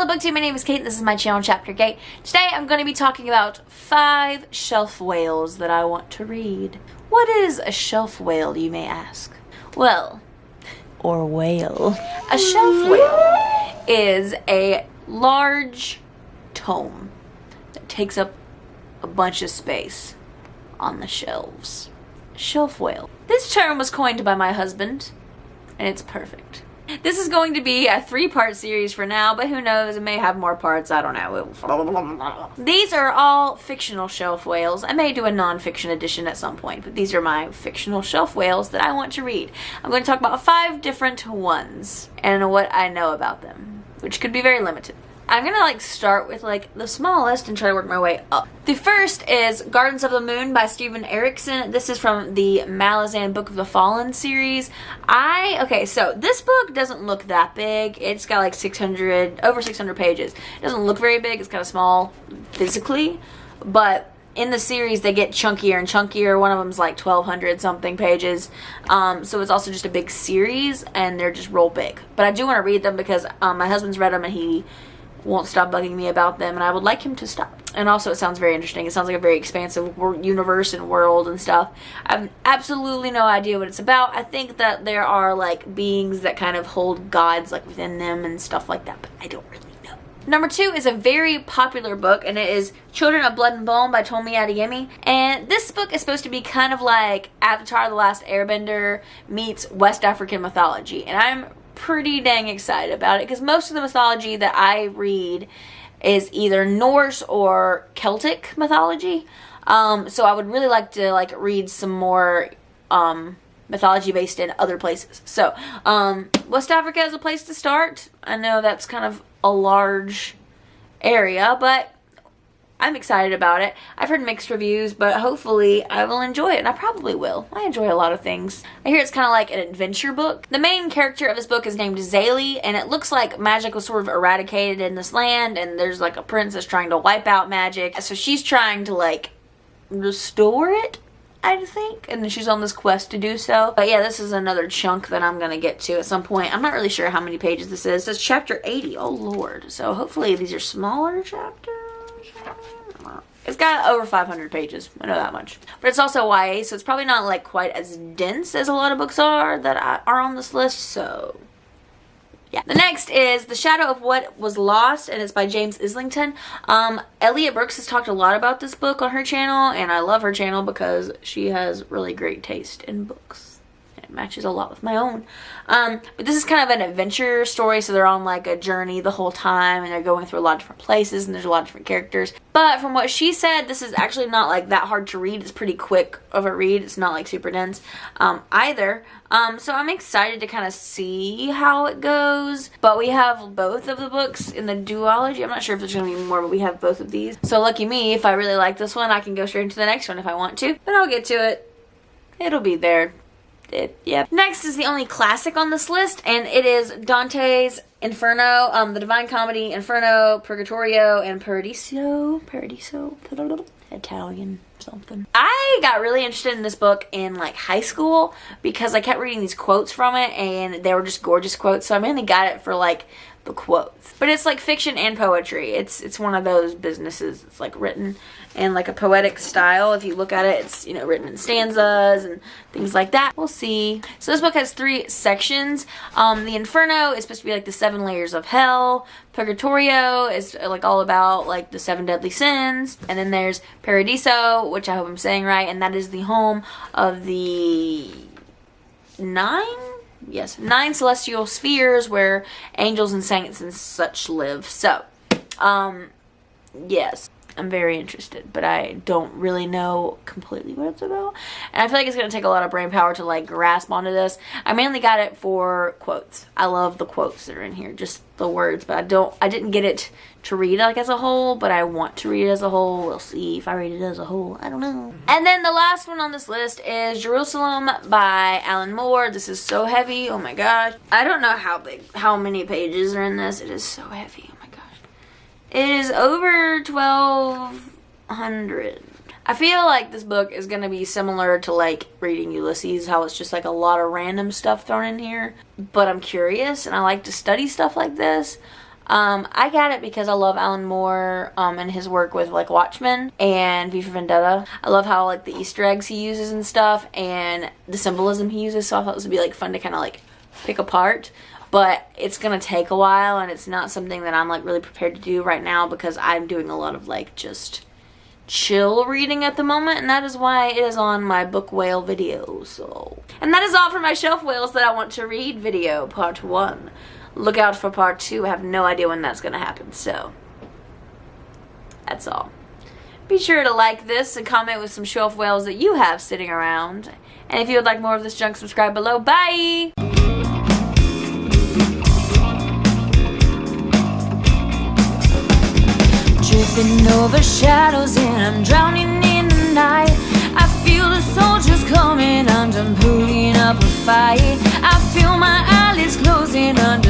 Hello BookTube, my name is Kate this is my channel Chapter Kate. Today I'm going to be talking about five shelf whales that I want to read. What is a shelf whale, you may ask? Well, or whale. A shelf whale is a large tome that takes up a bunch of space on the shelves. Shelf whale. This term was coined by my husband and it's perfect. This is going to be a three-part series for now, but who knows, it may have more parts, I don't know. These are all fictional shelf whales. I may do a non-fiction edition at some point, but these are my fictional shelf whales that I want to read. I'm going to talk about five different ones and what I know about them, which could be very limited. I'm gonna like start with like the smallest and try to work my way up. The first is Gardens of the Moon by Steven Erikson. This is from the Malazan Book of the Fallen series. I, okay, so this book doesn't look that big. It's got like 600, over 600 pages. It doesn't look very big. It's kind of small physically, but in the series they get chunkier and chunkier one of them's like 1200 something pages um, so it's also just a big series and they're just real big but i do want to read them because um, my husband's read them and he won't stop bugging me about them and I would like him to stop. And also it sounds very interesting. It sounds like a very expansive universe and world and stuff. I have absolutely no idea what it's about. I think that there are like beings that kind of hold gods like within them and stuff like that, but I don't really know. Number two is a very popular book and it is Children of Blood and Bone by Tomi Adeyemi. And this book is supposed to be kind of like Avatar The Last Airbender meets West African mythology. And I'm pretty dang excited about it because most of the mythology that I read is either Norse or Celtic mythology. Um, so I would really like to like read some more um, mythology based in other places. So um, West Africa is a place to start. I know that's kind of a large area, but I'm excited about it. I've heard mixed reviews, but hopefully I will enjoy it, and I probably will. I enjoy a lot of things. I hear it's kind of like an adventure book. The main character of this book is named Zélie, and it looks like magic was sort of eradicated in this land, and there's like a princess trying to wipe out magic. So she's trying to like restore it, I think, and she's on this quest to do so. But yeah, this is another chunk that I'm gonna get to at some point. I'm not really sure how many pages this is. It's chapter 80, oh lord. So hopefully these are smaller chapters. It's got over 500 pages. I know that much. But it's also YA, so it's probably not like quite as dense as a lot of books are that are on this list. So yeah. The next is The Shadow of What Was Lost, and it's by James Islington. Um, Elliot Brooks has talked a lot about this book on her channel, and I love her channel because she has really great taste in books matches a lot with my own. Um, but this is kind of an adventure story, so they're on like a journey the whole time and they're going through a lot of different places and there's a lot of different characters. But from what she said, this is actually not like that hard to read. It's pretty quick of a read. It's not like super dense um, either. Um, so I'm excited to kind of see how it goes. But we have both of the books in the duology. I'm not sure if there's going to be more, but we have both of these. So lucky me, if I really like this one, I can go straight into the next one if I want to. But I'll get to it. It'll be there yeah. Next is the only classic on this list, and it is Dante's Inferno, um, the Divine Comedy, Inferno, Purgatorio, and Paradiso. Paradiso? Italian something. I got really interested in this book in like high school because I kept reading these quotes from it and they were just gorgeous quotes. So I mainly got it for like the quotes. But it's like fiction and poetry. It's it's one of those businesses. It's like written in like a poetic style. If you look at it, it's, you know, written in stanzas and things like that. We'll see. So this book has three sections. Um, the Inferno is supposed to be like the seven layers of hell. Purgatorio is like all about like the seven deadly sins. And then there's Paradiso, which I hope I'm saying right, and that is the home of the nine yes, nine celestial spheres where angels and saints and such live. So, um, yes. I'm very interested, but I don't really know completely what it's about. And I feel like it's going to take a lot of brain power to like grasp onto this. I mainly got it for quotes. I love the quotes that are in here, just the words, but I don't, I didn't get it to read like as a whole, but I want to read it as a whole. We'll see if I read it as a whole. I don't know. Mm-hmm. And then the last one on this list is Jerusalem by Alan Moore. This is so heavy. Oh my gosh. I don't know how big, how many pages are in this. It is so heavy. It is over 1200. I feel like this book is going to be similar to like reading Ulysses, how it's just like a lot of random stuff thrown in here. But I'm curious and I like to study stuff like this. Um, I got it because I love Alan Moore um, and his work with like Watchmen and V for Vendetta. I love how like the Easter eggs he uses and stuff and the symbolism he uses. So I thought this would be like fun to kind of like pick apart but it's gonna take a while and it's not something that I'm like really prepared to do right now because I'm doing a lot of like just chill reading at the moment and that is why it is on my book whale video so and that is all for my shelf whales that I want to read video part one. Look out for part two. I have no idea when that's gonna happen so that's all. Be sure to like this and comment with some shelf whales that you have sitting around. And if you would like more of this junk subscribe below. Bye tripping over shadows and I'm drowning in the night. I feel the soldiers coming, I'm done putting up a fight. I feel my eyelids closing under